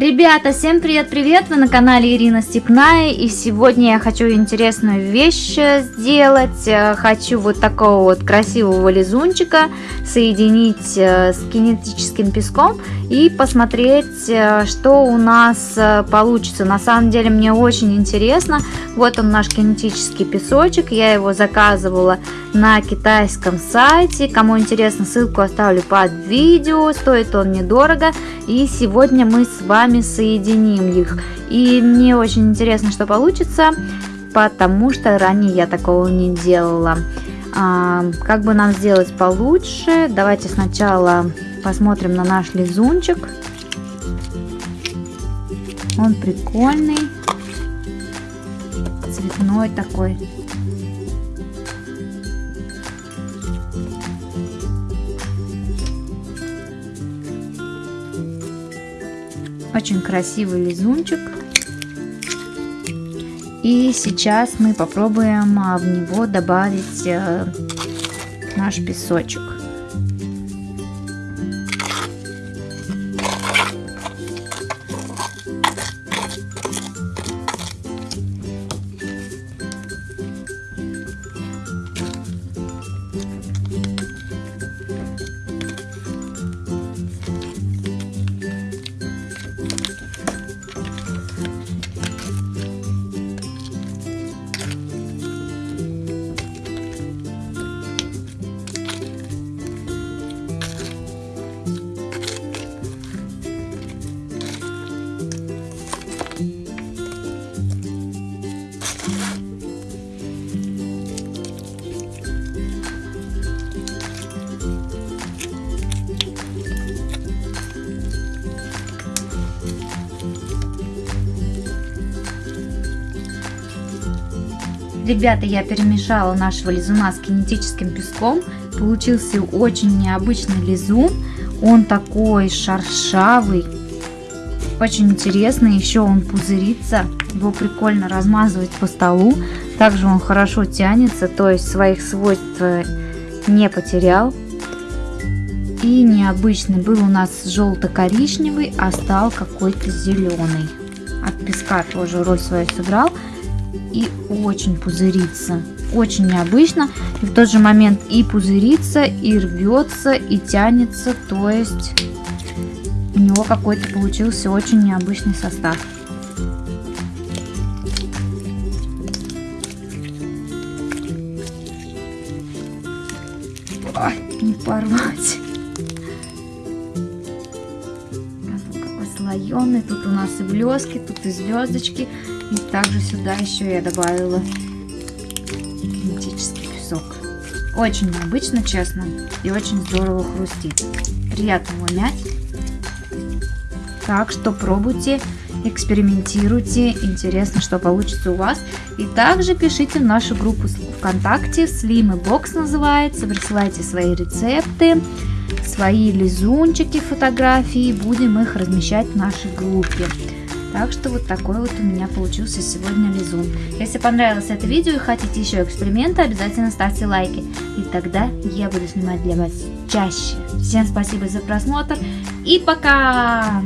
Ребята, всем привет-привет! Вы на канале Ирина Степная и сегодня я хочу интересную вещь сделать. Э, хочу вот такого вот красивого лизунчика соединить э, с кинетическим песком и посмотреть, э, что у нас получится. На самом деле мне очень интересно. Вот он наш кинетический песочек. Я его заказывала на китайском сайте. Кому интересно, ссылку оставлю под видео. Стоит он недорого. И сегодня мы с вами вами соединим их. И мне очень интересно, что получится, потому что ранее я такого не делала. А, как бы нам сделать получше? Давайте сначала посмотрим на наш лизунчик. Он прикольный, цветной такой. Очень красивый лизунчик. И сейчас мы попробуем а, в него добавить э, наш песочек. Ребята, я перемешала нашего лизуна с кинетическим песком. Получился очень необычный лизун. Он такой шершавый. Очень интересный. Еще он пузырится. Его прикольно размазывать по столу. Также он хорошо тянется, то есть своих свойств э, не потерял. И необычный был у нас желто-коричневый, а стал какой-то зеленый. От песка тоже роль свою сыграл и очень пузырится. Очень необычно. И в тот же момент и пузырится, и рвется, и тянется. То есть у него какой-то получился очень необычный состав. Ой, не порвать. Какой слоеный. Тут у нас и блески, тут и звездочки. И также сюда еще я добавила кинетический песок. Очень необычно, честно, и очень здорово хрустит. Приятно его мять. Так что пробуйте, экспериментируйте. Интересно, что получится у вас. И также пишите в нашу группу ВКонтакте. Slim и Box называется. Присылайте свои рецепты, свои лизунчики, фотографии. Будем их размещать в нашей группе. Так что вот такой вот у меня получился сегодня лизун. Если понравилось это видео и хотите еще эксперименты, обязательно ставьте лайки. И тогда я буду снимать для вас чаще. Всем спасибо за просмотр и пока!